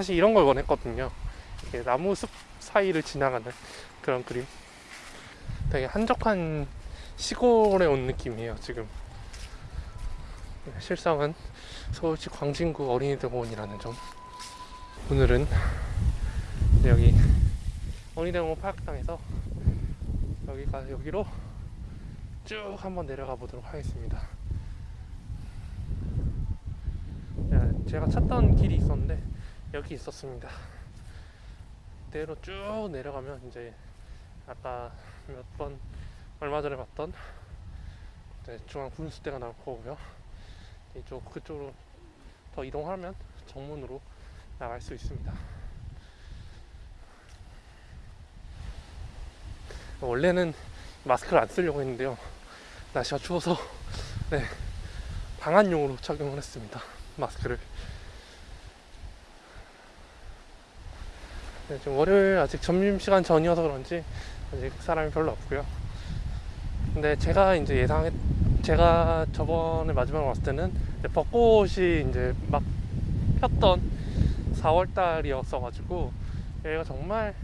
사실 이런 걸 원했거든요. 나무 숲 사이를 지나가는 그런 그림. 되게 한적한 시골에 온 느낌이에요, 지금. 실상은 서울시 광진구 어린이대공원이라는 점. 오늘은 여기 어린이대공원 파악당에서 여기가 여기로 쭉 한번 내려가 보도록 하겠습니다. 야, 제가 찾던 길이 있었는데 여기 있었습니다. 그대로 쭉 내려가면 이제 아까 몇 번 얼마 전에 봤던 중앙 분수대가 나올 거고요. 이쪽 그쪽으로 더 이동하면 정문으로 나갈 수 있습니다. 원래는 마스크를 안 쓰려고 했는데요. 날씨가 추워서 네, 방한용으로 착용을 했습니다. 마스크를. 지금 월요일 아직 점심시간 전이어서 그런지 아직 사람이 별로 없고요. 근데 제가 이제 예상했, 제가 저번에 마지막으로 왔을 때는 이제 벚꽃이 이제 막 폈던 4월 달이었어 가지고 여기가 정말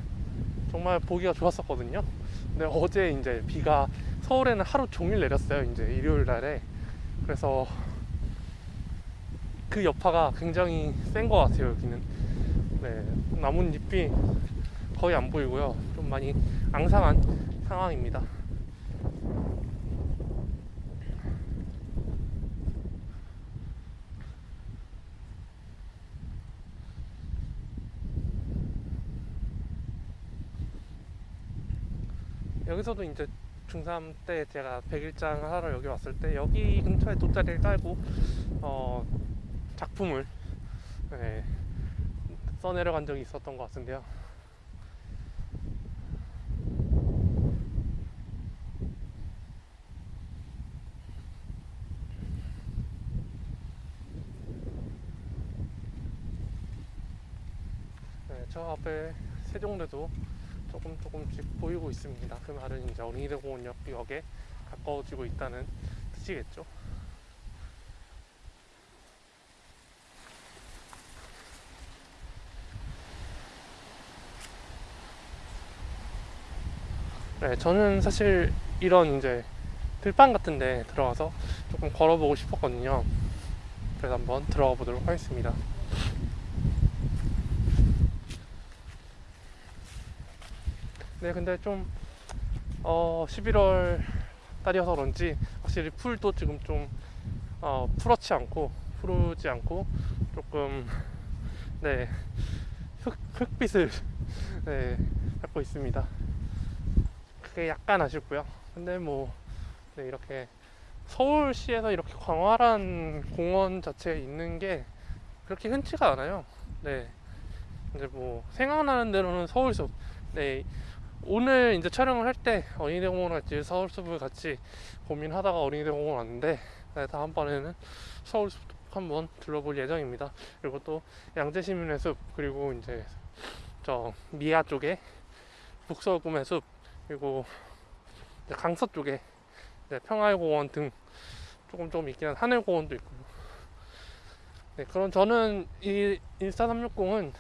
정말 보기가 좋았었거든요. 근데 어제 이제 비가 서울에는 하루 종일 내렸어요. 이제 일요일 날에 그래서 그 여파가 굉장히 센 것 같아요. 여기는 네, 나뭇잎이 거의 안 보이고요. 좀 많이 앙상한 상황입니다. 여기서도 이제 중3 때 제가 백일장 하러 여기 왔을 때 여기 근처에 돗자리를 깔고 어, 작품을 네, 써내려간 적이 있었던 것 같은데요. 네, 저 앞에 세종대도 조금 조금씩 보이고 있습니다. 그 말은 이제 어린이대공원역에 가까워지고 있다는 뜻이겠죠. 네, 저는 사실 이런 이제 들판 같은 데 들어가서 조금 걸어보고 싶었거든요. 그래서 한번 들어가 보도록 하겠습니다. 네, 근데 좀, 어, 11월 달이어서 그런지 확실히 풀도 지금 좀, 어, 푸렇지 않고, 푸르지 않고, 조금, 네, 흑, 흑빛을, 네, 갖고 있습니다. 그게 약간 아쉽고요. 근데 뭐, 네, 이렇게 서울시에서 이렇게 광활한 공원 자체에 있는 게 그렇게 흔치가 않아요. 네. 이제 뭐, 생각나는 대로는 서울숲, 네, 오늘 이제 촬영을 할 때 어린이대공원 갈지 서울숲을 같이 고민하다가 어린이대공원 왔는데 네, 다음번에는 서울숲 한번 둘러볼 예정입니다. 그리고 또 양재시민의 숲 그리고 이제 저 미아 쪽에 북서울 꿈의 숲 그리고 강서 쪽에 이제 평화공원 등 조금 조금 있긴 한 하늘공원도 있고요. 네, 그럼 저는 이 14360은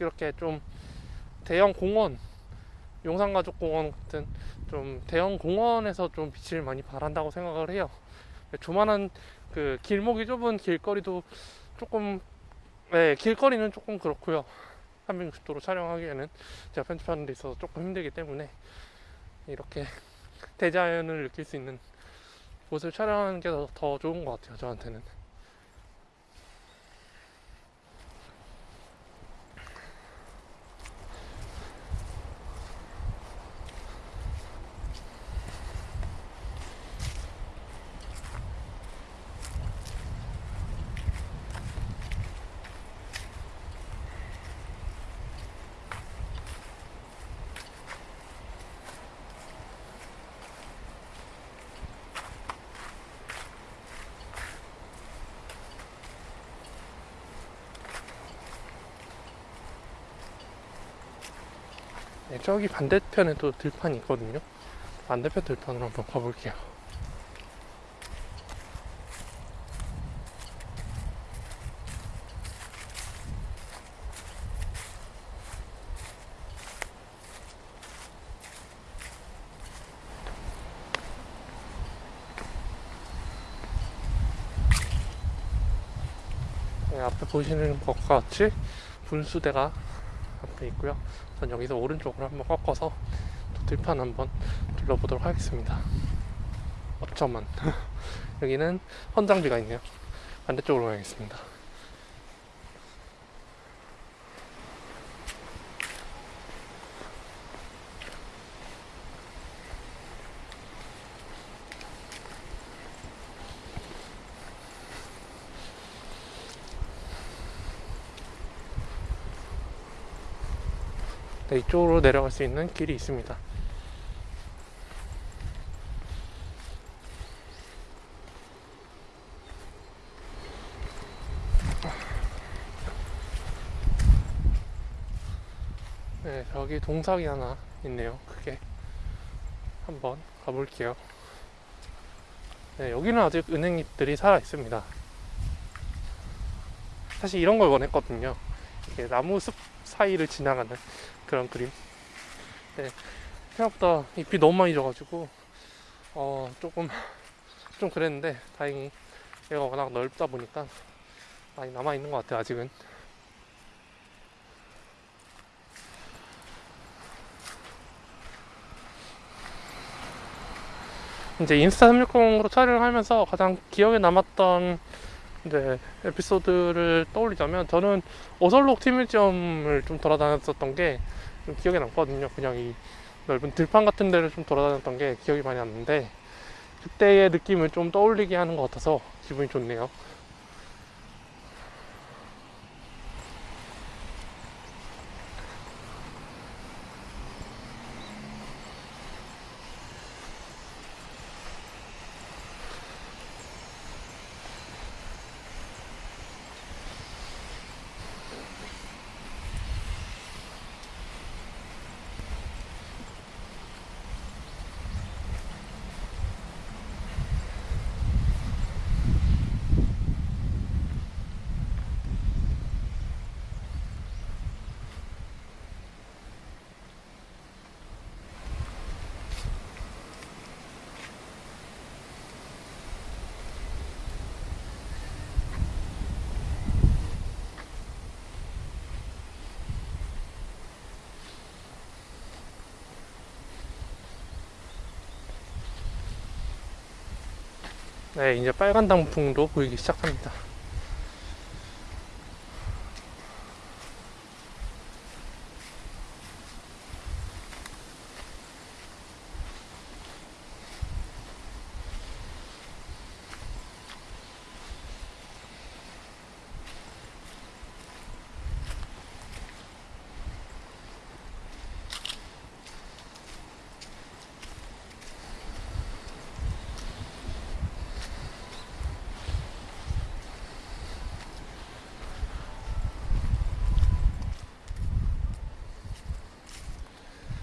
이렇게 좀 대형 공원 용산가족공원 같은 좀 대형 공원에서 좀 빛을 많이 발한다고 생각을 해요. 조만한 그 길목이 좁은 길거리도 조금 네, 길거리는 조금 그렇고요. 360도로 촬영하기에는 제가 편집하는 데 있어서 조금 힘들기 때문에 이렇게 대자연을 느낄 수 있는 곳을 촬영하는 게 더 좋은 것 같아요. 저한테는. 네, 저기 반대편에 또 들판이 있거든요. 반대편 들판으로 한번 가볼게요. 네, 앞에 보시는 것과 같이 분수대가 앞에 있고요. 전 여기서 오른쪽으로 한번 꺾어서 또 들판 한번 둘러보도록 하겠습니다. 어쩌면 여기는 헌장비가 있네요. 반대쪽으로 가겠습니다. 네, 이쪽으로 내려갈 수 있는 길이 있습니다. 네, 저기 동상이 하나 있네요. 크게 한번 가볼게요. 네, 여기는 아직 은행잎들이 살아 있습니다. 사실 이런 걸 원했거든요. 이게 나무 숲 사이를 지나가는 그런 그림. 네, 생각보다 잎이 너무 많이 져가지고 어 조금 좀 그랬는데 다행히 얘가 워낙 넓다 보니까 많이 남아 있는 것 같아요. 아직은. 이제 인스타 360으로 촬영하면서 가장 기억에 남았던 이제 에피소드를 떠올리자면 저는 오설록 티뮤지엄을 좀 돌아다녔었던 게 좀 기억에 남거든요. 그냥 이 넓은 들판 같은 데를 좀 돌아다녔던 게 기억이 많이 났는데 그때의 느낌을 좀 떠올리게 하는 것 같아서 기분이 좋네요. 네, 이제 빨간 단풍도 보이기 시작합니다.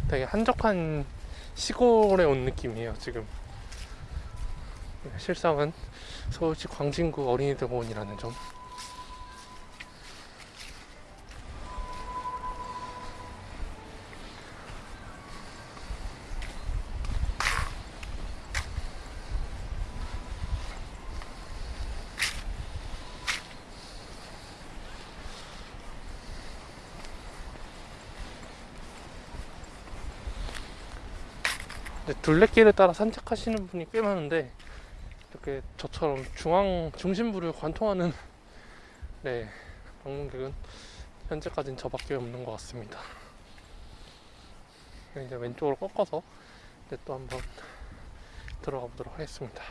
되게 한적한 시골에 온 느낌이에요, 지금. 실상은 서울시 광진구 어린이대공원이라는 점. 둘레길을 따라 산책하시는 분이 꽤 많은데 이렇게 저처럼 중앙 중심부를 관통하는 네 방문객은 현재까지는 저밖에 없는 것 같습니다. 이제 왼쪽으로 꺾어서 이제 또 한번 들어가 보도록 하겠습니다.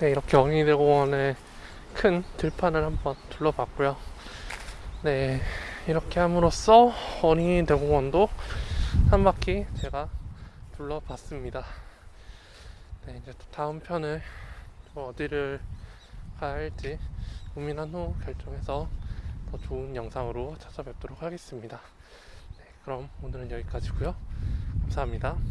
네, 이렇게 어린이대공원의 큰 들판을 한번 둘러봤고요. 네, 이렇게 함으로써 어린이대공원도 한 바퀴 제가 둘러봤습니다. 네, 이제 또 다음 편을 또 어디를 가야 할지 고민한 후 결정해서 더 좋은 영상으로 찾아뵙도록 하겠습니다. 네, 그럼 오늘은 여기까지고요. 감사합니다.